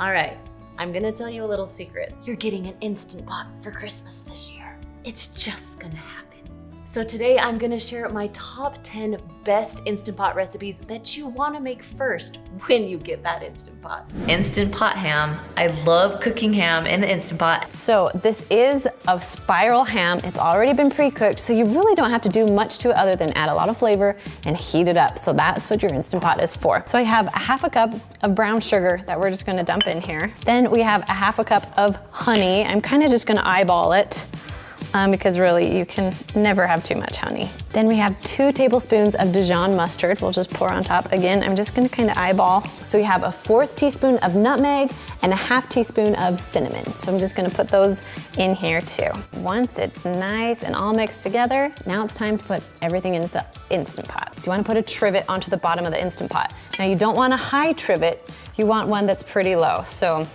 All right, I'm gonna tell you a little secret. You're getting an Instant Pot for Christmas this year. It's just gonna happen. So today I'm gonna share my top 10 best Instant Pot recipes that you wanna make first when you get that Instant Pot. Instant Pot ham. I love cooking ham in the Instant Pot. So this is a spiral ham. It's already been pre-cooked, so you really don't have to do much to it other than add a lot of flavor and heat it up. So that's what your Instant Pot is for. So I have a half a cup of brown sugar that we're just gonna dump in here. Then we have a half a cup of honey. I'm kind of just gonna eyeball it um, because really you can never have too much honey. Then we have two tablespoons of Dijon mustard. We'll just pour on top. Again, I'm just gonna kind of eyeball. So we have a fourth teaspoon of nutmeg and a half teaspoon of cinnamon. So I'm just gonna put those in here too. Once it's nice and all mixed together, now it's time to put everything into the Instant Pot. So you wanna put a trivet onto the bottom of the Instant Pot. Now you don't want a high trivet, you want one that's pretty low. So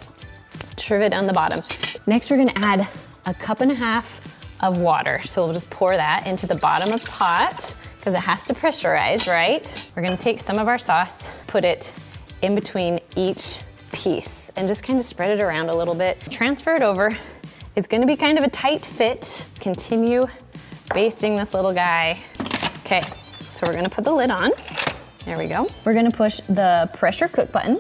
trivet on the bottom. Next, we're gonna add a cup and a half of water. So we'll just pour that into the bottom of pot because it has to pressurize, right? We're gonna take some of our sauce, put it in between each piece and just kind of spread it around a little bit. Transfer it over. It's gonna be kind of a tight fit. Continue basting this little guy. Okay, so we're gonna put the lid on. There we go. We're gonna push the pressure cook button.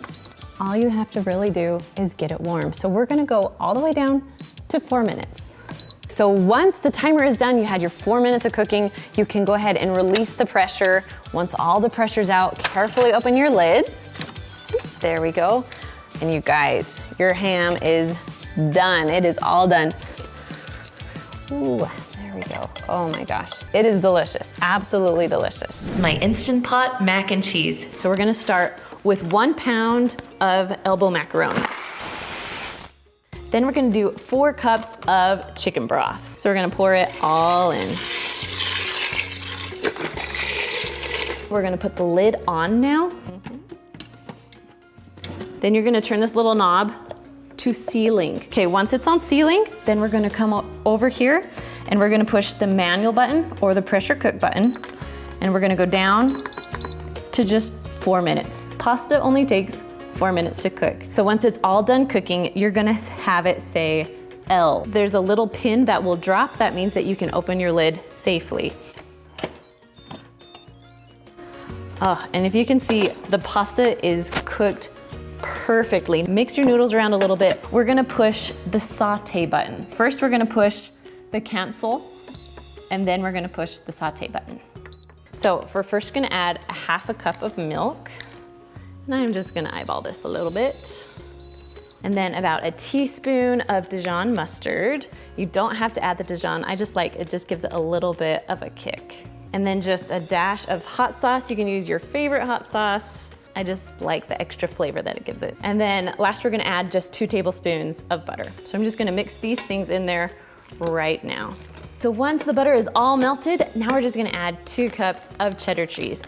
All you have to really do is get it warm. So we're gonna go all the way down to four minutes. So once the timer is done, you had your four minutes of cooking, you can go ahead and release the pressure. Once all the pressure's out, carefully open your lid. There we go. And you guys, your ham is done. It is all done. Ooh, there we go. Oh my gosh. It is delicious, absolutely delicious. My Instant Pot mac and cheese. So we're gonna start with one pound of elbow macaroni. Then we're gonna do four cups of chicken broth. So we're gonna pour it all in. We're gonna put the lid on now. Mm-hmm. Then you're gonna turn this little knob to sealing. Okay, once it's on sealing, then we're gonna come over here and we're gonna push the manual button or the pressure cook button and we're gonna go down to just four minutes. Pasta only takes four minutes to cook. So once it's all done cooking, you're gonna have it say L. There's a little pin that will drop. That means that you can open your lid safely. Oh, and if you can see, the pasta is cooked perfectly. Mix your noodles around a little bit. We're gonna push the saute button. First, we're gonna push the cancel, and then we're gonna push the saute button. So we're first gonna add a half a cup of milk. And I'm just gonna eyeball this a little bit. And then about a teaspoon of Dijon mustard. You don't have to add the Dijon, I just like, it just gives it a little bit of a kick. And then just a dash of hot sauce. You can use your favorite hot sauce. I just like the extra flavor that it gives it. And then last we're gonna add just two tablespoons of butter. So I'm just gonna mix these things in there right now. So once the butter is all melted, now we're just gonna add two cups of cheddar cheese.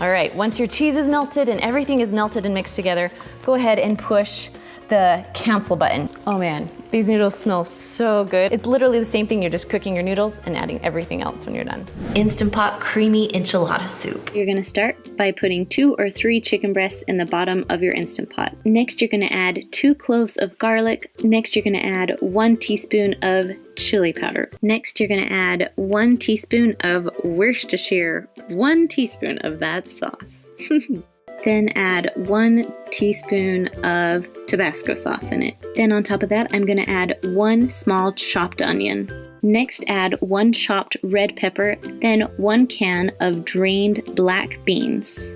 All right, once your cheese is melted and everything is melted and mixed together, go ahead and push the cancel button. Oh man, these noodles smell so good. It's literally the same thing. You're just cooking your noodles and adding everything else when you're done. Instant Pot creamy enchilada soup. You're gonna start by putting two or three chicken breasts in the bottom of your Instant Pot. Next, you're gonna add two cloves of garlic. Next, you're gonna add one teaspoon of chili powder. Next, you're gonna add one teaspoon of Worcestershire, one teaspoon of that sauce. Then add one teaspoon of Tabasco sauce in it. Then on top of that, I'm gonna add one small chopped onion. Next, add one chopped red pepper, then one can of drained black beans.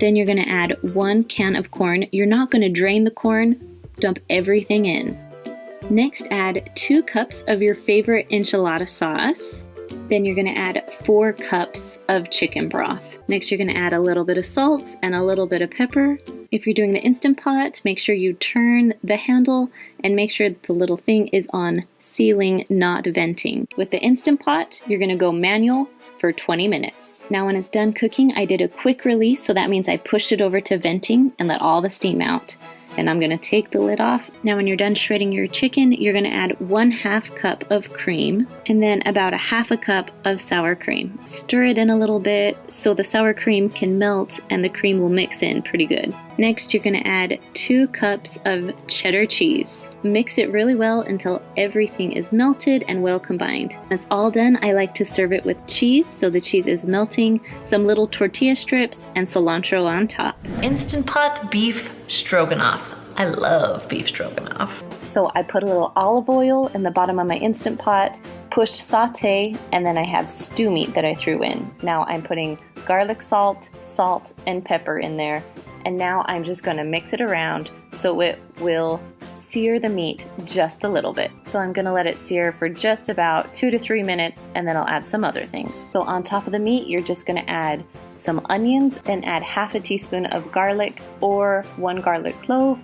Then you're gonna add one can of corn. You're not gonna drain the corn, dump everything in. Next, add two cups of your favorite enchilada sauce. Then you're gonna add four cups of chicken broth. Next, you're gonna add a little bit of salt and a little bit of pepper. If you're doing the Instant Pot, make sure you turn the handle and make sure the little thing is on sealing, not venting. With the Instant Pot, you're gonna go manual for 20 minutes. Now when it's done cooking, I did a quick release, so that means I pushed it over to venting and let all the steam out. And I'm gonna take the lid off. Now when you're done shredding your chicken, you're gonna add one half cup of cream and then about a half a cup of sour cream. Stir it in a little bit so the sour cream can melt and the cream will mix in pretty good. Next, you're gonna add two cups of cheddar cheese. Mix it really well until everything is melted and well combined. That's all done, I like to serve it with cheese so the cheese is melting, some little tortilla strips, and cilantro on top. Instant Pot beef stroganoff. I love beef stroganoff. So I put a little olive oil in the bottom of my Instant Pot, pushed saute, and then I have stew meat that I threw in. Now I'm putting garlic salt, salt, and pepper in there and now I'm just gonna mix it around so it will sear the meat just a little bit. So I'm gonna let it sear for just about two to three minutes and then I'll add some other things. So on top of the meat, you're just gonna add some onions and add half a teaspoon of garlic or one garlic clove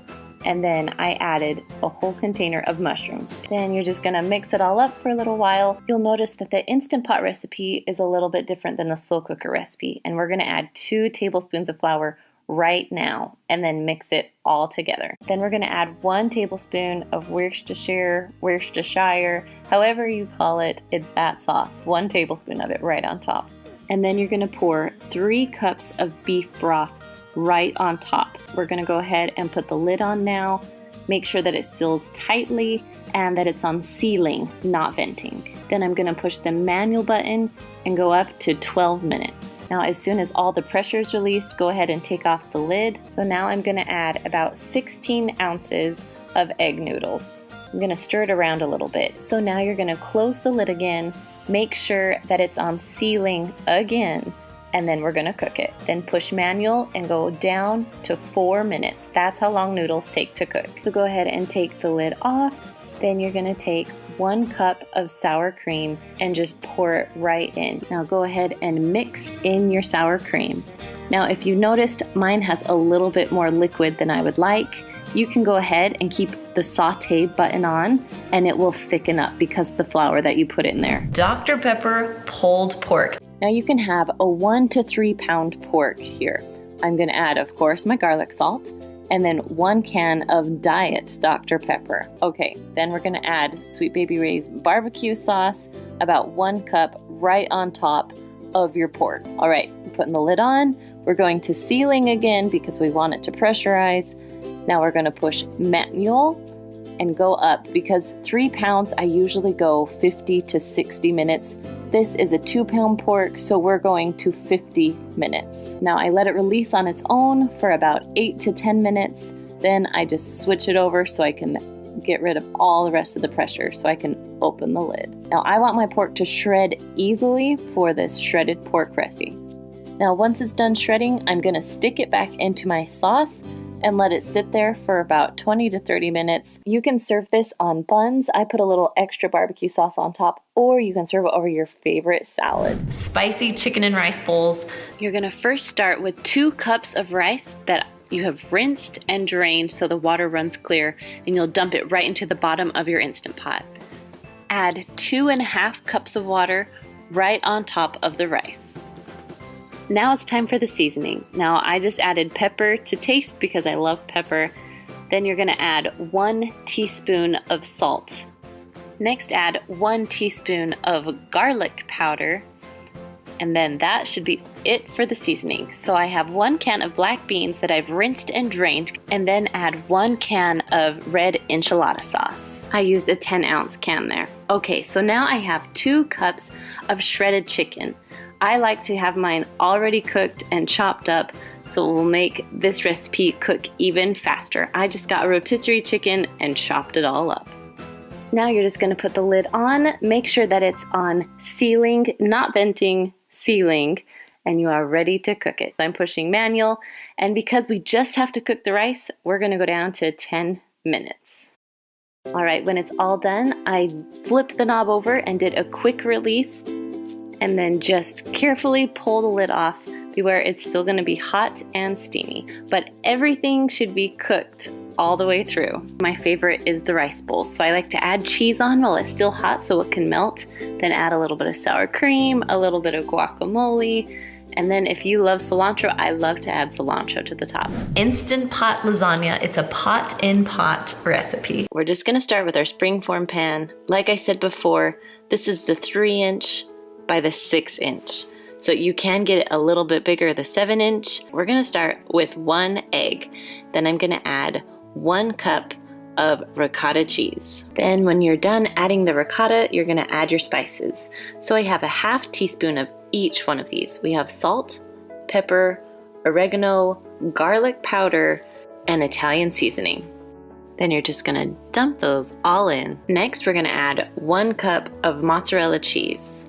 and then I added a whole container of mushrooms. Then you're just gonna mix it all up for a little while. You'll notice that the Instant Pot recipe is a little bit different than the slow cooker recipe and we're gonna add two tablespoons of flour right now and then mix it all together. Then we're going to add one tablespoon of Worcestershire, Worcestershire, however you call it, it's that sauce. One tablespoon of it right on top. And then you're going to pour three cups of beef broth right on top. We're going to go ahead and put the lid on now. Make sure that it seals tightly and that it's on sealing, not venting. Then I'm going to push the manual button and go up to 12 minutes. Now as soon as all the pressure is released, go ahead and take off the lid. So now I'm going to add about 16 ounces of egg noodles. I'm going to stir it around a little bit. So now you're going to close the lid again, make sure that it's on sealing again, and then we're to cook it. Then push manual and go down to four minutes. That's how long noodles take to cook. So go ahead and take the lid off then you're gonna take one cup of sour cream and just pour it right in. Now go ahead and mix in your sour cream. Now if you noticed, mine has a little bit more liquid than I would like. You can go ahead and keep the saute button on and it will thicken up because the flour that you put in there. Dr. Pepper pulled pork. Now you can have a one to three pound pork here. I'm gonna add, of course, my garlic salt and then one can of Diet Dr. Pepper. Okay, then we're gonna add Sweet Baby Ray's barbecue sauce, about one cup right on top of your pork. All right, putting the lid on. We're going to sealing again because we want it to pressurize. Now we're gonna push manual and go up because three pounds, I usually go 50 to 60 minutes this is a two pound pork, so we're going to 50 minutes. Now I let it release on its own for about eight to 10 minutes. Then I just switch it over so I can get rid of all the rest of the pressure so I can open the lid. Now I want my pork to shred easily for this shredded pork recipe. Now once it's done shredding, I'm gonna stick it back into my sauce and let it sit there for about 20 to 30 minutes. You can serve this on buns. I put a little extra barbecue sauce on top, or you can serve it over your favorite salad. Spicy chicken and rice bowls. You're gonna first start with two cups of rice that you have rinsed and drained so the water runs clear, and you'll dump it right into the bottom of your Instant Pot. Add two and a half cups of water right on top of the rice. Now it's time for the seasoning. Now I just added pepper to taste because I love pepper. Then you're gonna add one teaspoon of salt. Next add one teaspoon of garlic powder. And then that should be it for the seasoning. So I have one can of black beans that I've rinsed and drained and then add one can of red enchilada sauce. I used a 10 ounce can there. Okay, so now I have two cups of shredded chicken. I like to have mine already cooked and chopped up so it will make this recipe cook even faster. I just got a rotisserie chicken and chopped it all up. Now you're just gonna put the lid on, make sure that it's on sealing, not venting, sealing, and you are ready to cook it. I'm pushing manual, and because we just have to cook the rice, we're gonna go down to 10 minutes. All right, when it's all done, I flipped the knob over and did a quick release and then just carefully pull the lid off where it's still going to be hot and steamy. But everything should be cooked all the way through. My favorite is the rice bowl. So I like to add cheese on while it's still hot so it can melt. Then add a little bit of sour cream, a little bit of guacamole, And then if you love cilantro, I love to add cilantro to the top. Instant Pot lasagna. It's a pot in pot recipe. We're just gonna start with our springform pan. Like I said before, this is the three inch by the six inch. So you can get it a little bit bigger, the seven inch. We're gonna start with one egg. Then I'm gonna add one cup of ricotta cheese. Then when you're done adding the ricotta, you're gonna add your spices. So I have a half teaspoon of each one of these. We have salt, pepper, oregano, garlic powder, and Italian seasoning. Then you're just gonna dump those all in. Next, we're gonna add one cup of mozzarella cheese.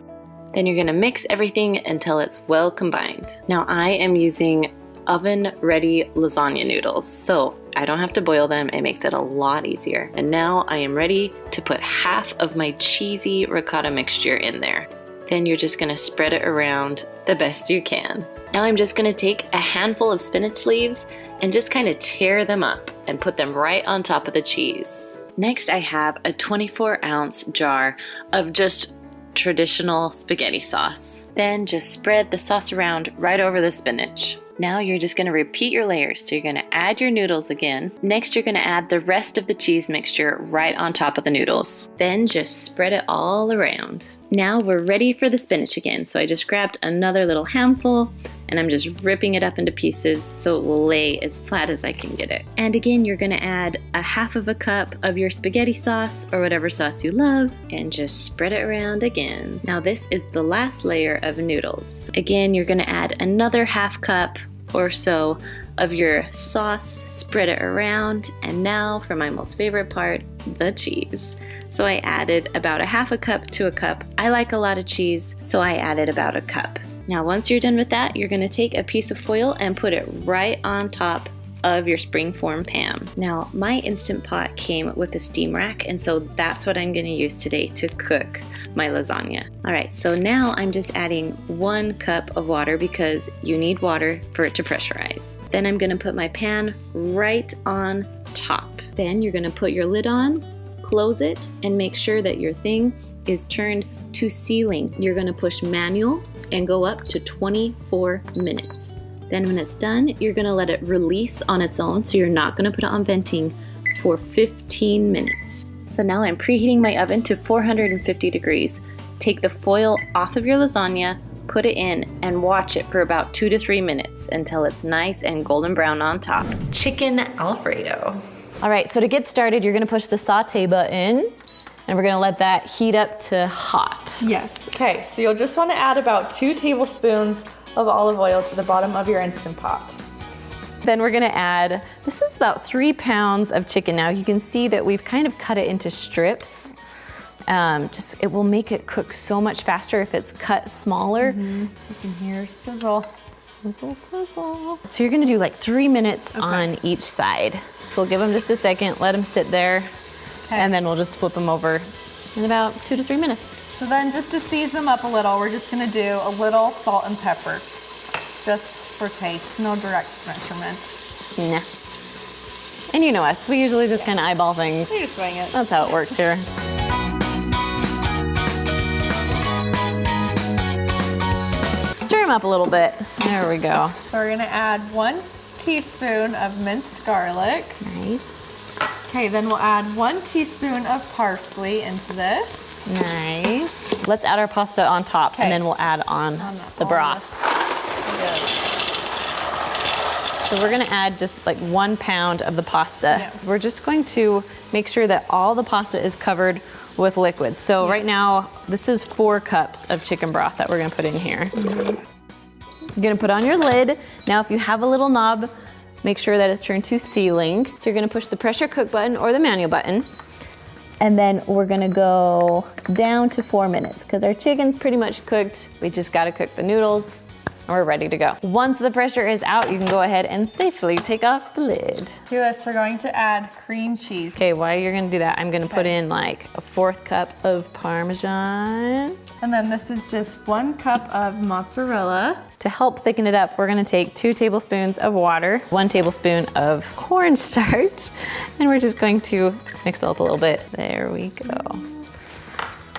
Then you're gonna mix everything until it's well combined. Now I am using oven ready lasagna noodles, so I don't have to boil them. It makes it a lot easier. And now I am ready to put half of my cheesy ricotta mixture in there. Then you're just gonna spread it around the best you can. Now I'm just gonna take a handful of spinach leaves and just kind of tear them up and put them right on top of the cheese. Next I have a 24 ounce jar of just traditional spaghetti sauce. Then just spread the sauce around right over the spinach. Now you're just gonna repeat your layers. So you're gonna add your noodles again. Next, you're gonna add the rest of the cheese mixture right on top of the noodles. Then just spread it all around. Now we're ready for the spinach again. So I just grabbed another little handful and I'm just ripping it up into pieces so it will lay as flat as I can get it. And again, you're gonna add a half of a cup of your spaghetti sauce or whatever sauce you love and just spread it around again. Now this is the last layer of noodles. Again, you're gonna add another half cup or so of your sauce, spread it around, and now for my most favorite part, the cheese. So I added about a half a cup to a cup. I like a lot of cheese, so I added about a cup. Now once you're done with that, you're gonna take a piece of foil and put it right on top of your springform pan. Now my Instant Pot came with a steam rack and so that's what I'm gonna use today to cook my lasagna. All right, so now I'm just adding one cup of water because you need water for it to pressurize. Then I'm gonna put my pan right on top. Then you're gonna put your lid on, close it, and make sure that your thing is turned to sealing. You're gonna push manual and go up to 24 minutes. Then when it's done, you're gonna let it release on its own, so you're not gonna put it on venting for 15 minutes. So now I'm preheating my oven to 450 degrees. Take the foil off of your lasagna, put it in, and watch it for about two to three minutes until it's nice and golden brown on top. Chicken Alfredo. All right, so to get started, you're gonna push the saute button and we're gonna let that heat up to hot. Yes. Okay, so you'll just wanna add about two tablespoons of olive oil to the bottom of your Instant Pot. Then we're gonna add, this is about three pounds of chicken. Now you can see that we've kind of cut it into strips. Um, just, it will make it cook so much faster if it's cut smaller. Mm -hmm. You can hear sizzle. Sizzle, sizzle. So you're gonna do like three minutes okay. on each side. So we'll give them just a second, let them sit there, okay. and then we'll just flip them over in about two to three minutes. So then just to season them up a little, we're just gonna do a little salt and pepper, just for taste, no direct measurement. Nah. And you know us, we usually just yeah. kind of eyeball things. We just swing it. That's how it works here. Them up a little bit. There we go. So we're gonna add one teaspoon of minced garlic. Nice. Okay, then we'll add one teaspoon of parsley into this. Nice. Let's add our pasta on top okay. and then we'll add on, on the broth. So we're gonna add just like one pound of the pasta. Yeah. We're just going to make sure that all the pasta is covered with liquid. So yes. right now, this is four cups of chicken broth that we're gonna put in here. Mm -hmm. You're gonna put on your lid. Now if you have a little knob, make sure that it's turned to sealing. So you're gonna push the pressure cook button or the manual button. And then we're gonna go down to four minutes because our chicken's pretty much cooked. We just gotta cook the noodles and we're ready to go. Once the pressure is out, you can go ahead and safely take off the lid. To this, we're going to add cream cheese. Okay, while you're gonna do that, I'm gonna okay. put in like a fourth cup of Parmesan. And then this is just one cup of mozzarella. To help thicken it up, we're gonna take two tablespoons of water, one tablespoon of cornstarch, and we're just going to mix it up a little bit. There we go.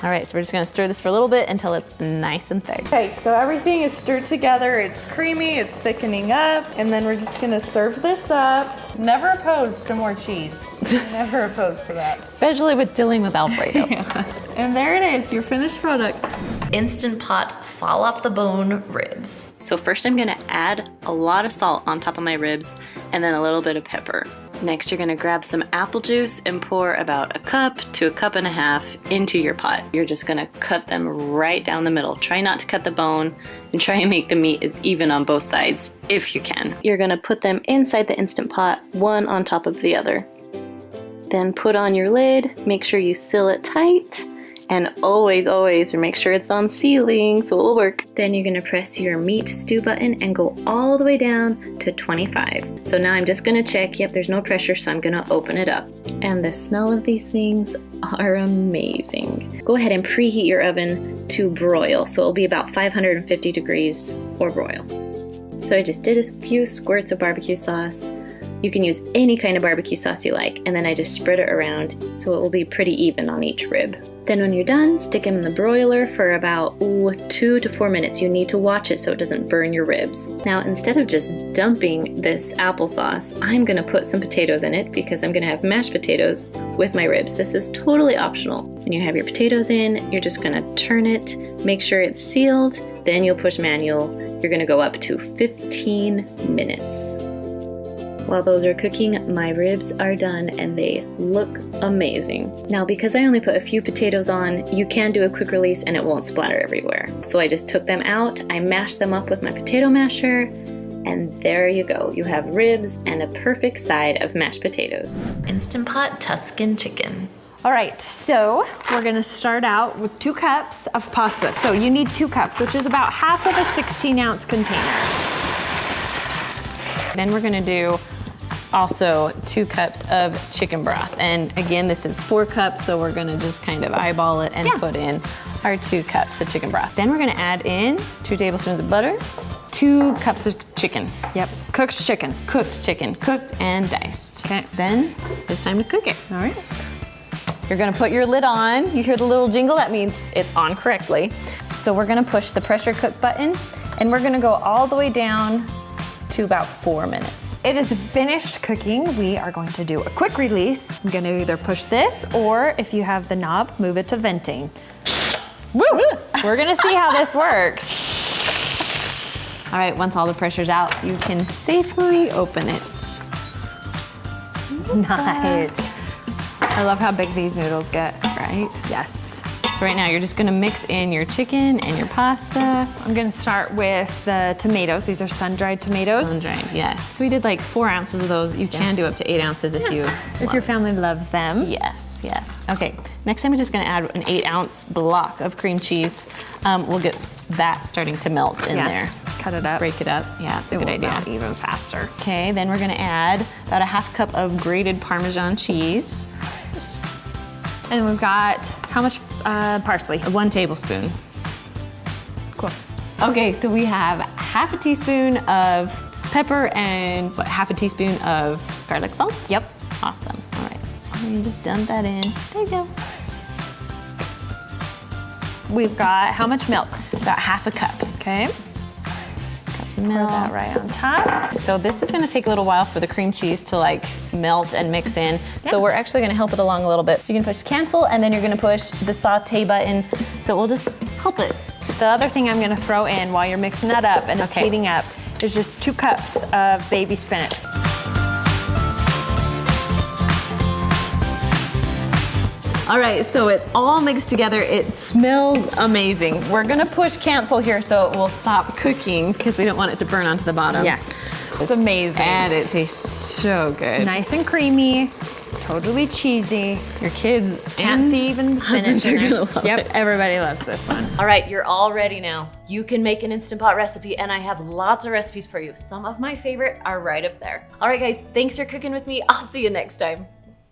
All right, so we're just gonna stir this for a little bit until it's nice and thick. Okay, so everything is stirred together. It's creamy, it's thickening up, and then we're just gonna serve this up. Never opposed to more cheese. Never opposed to that. Especially with dealing with Alfredo. And there it is, your finished product. Instant Pot fall off the bone ribs. So first I'm gonna add a lot of salt on top of my ribs and then a little bit of pepper. Next you're gonna grab some apple juice and pour about a cup to a cup and a half into your pot. You're just gonna cut them right down the middle. Try not to cut the bone and try and make the meat as even on both sides if you can. You're gonna put them inside the Instant Pot, one on top of the other. Then put on your lid, make sure you seal it tight, and always, always make sure it's on sealing so it'll work. Then you're gonna press your meat stew button and go all the way down to 25. So now I'm just gonna check, yep, there's no pressure, so I'm gonna open it up. And the smell of these things are amazing. Go ahead and preheat your oven to broil, so it'll be about 550 degrees or broil. So I just did a few squirts of barbecue sauce. You can use any kind of barbecue sauce you like, and then I just spread it around so it will be pretty even on each rib. Then when you're done, stick them in the broiler for about ooh, two to four minutes. You need to watch it so it doesn't burn your ribs. Now instead of just dumping this applesauce, I'm gonna put some potatoes in it because I'm gonna have mashed potatoes with my ribs. This is totally optional. When you have your potatoes in, you're just gonna turn it, make sure it's sealed, then you'll push manual. You're gonna go up to 15 minutes. While those are cooking, my ribs are done and they look amazing. Now because I only put a few potatoes on, you can do a quick release and it won't splatter everywhere. So I just took them out, I mashed them up with my potato masher, and there you go. You have ribs and a perfect side of mashed potatoes. Instant Pot Tuscan chicken. All right, so we're gonna start out with two cups of pasta. So you need two cups, which is about half of a 16 ounce container. Then we're gonna do also two cups of chicken broth. And again, this is four cups, so we're gonna just kind of eyeball it and Yeah. put in our two cups of chicken broth. Then we're gonna add in two tablespoons of butter, two cups of chicken. Yep, cooked chicken. Cooked chicken, cooked and diced. Okay. Then it's time to cook it. All right. You're gonna put your lid on. You hear the little jingle, that means it's on correctly. So we're gonna push the pressure cook button and we're gonna go all the way down to about four minutes. It is finished cooking. We are going to do a quick release. I'm gonna either push this or if you have the knob, move it to venting. Woo! We're gonna see how this works. All right, once all the pressure's out, you can safely open it. Nice. I love how big these noodles get. Right? Yes. So right now you're just gonna mix in your chicken and your pasta. I'm gonna start with the tomatoes. These are sun-dried tomatoes. Sun-dried, yeah. So we did like four ounces of those. You can do up to eight ounces if you If your family loves them. Yes, yes. Okay, next time I'm just gonna add an eight ounce block of cream cheese. Um, we'll get that starting to melt in Yes. there. Cut it Let's up. break it up. Yeah, it's a It good idea. even faster. Okay, then we're gonna add about a half cup of grated Parmesan cheese. Just And we've got how much uh, parsley? one tablespoon. Cool. Okay, so we have half a teaspoon of pepper and what, half a teaspoon of garlic salt. Yep. Awesome. All right. And just dump that in. There you go. We've got how much milk? About half a cup. Okay. Milk. that right on top. So this is gonna take a little while for the cream cheese to like melt and mix in. So we're actually gonna help it along a little bit. So you can push cancel and then you're gonna push the saute button. So we'll just help it. The other thing I'm gonna throw in while you're mixing that up and it's heating up is just two cups of baby spinach. All right, so it's all mixed together. It smells amazing. We're gonna push cancel here so it will stop cooking because we don't want it to burn onto the bottom. Yes. It's amazing. And it tastes so good. Nice and creamy, totally cheesy. Your kids Can't and see even spinach are gonna love Yep, it. everybody loves this one. All right, you're all ready now. You can make an Instant Pot recipe, and I have lots of recipes for you. Some of my favorite are right up there. All right, guys, thanks for cooking with me. I'll see you next time.